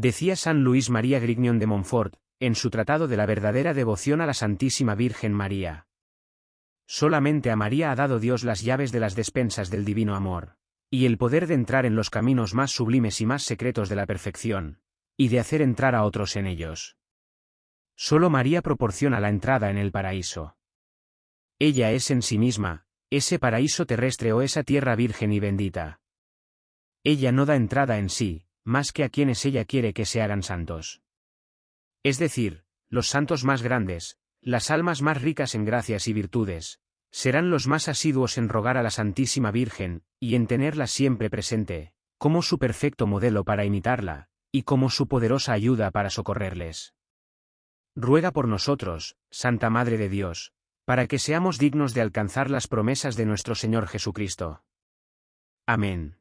Decía San Luis María Grignion de Montfort, en su tratado de la verdadera devoción a la Santísima Virgen María. Solamente a María ha dado Dios las llaves de las despensas del divino amor, y el poder de entrar en los caminos más sublimes y más secretos de la perfección, y de hacer entrar a otros en ellos. Solo María proporciona la entrada en el paraíso. Ella es en sí misma, ese paraíso terrestre o esa tierra virgen y bendita. Ella no da entrada en sí, más que a quienes ella quiere que se hagan santos. Es decir, los santos más grandes, las almas más ricas en gracias y virtudes, serán los más asiduos en rogar a la Santísima Virgen, y en tenerla siempre presente, como su perfecto modelo para imitarla, y como su poderosa ayuda para socorrerles. Ruega por nosotros, Santa Madre de Dios, para que seamos dignos de alcanzar las promesas de nuestro Señor Jesucristo. Amén.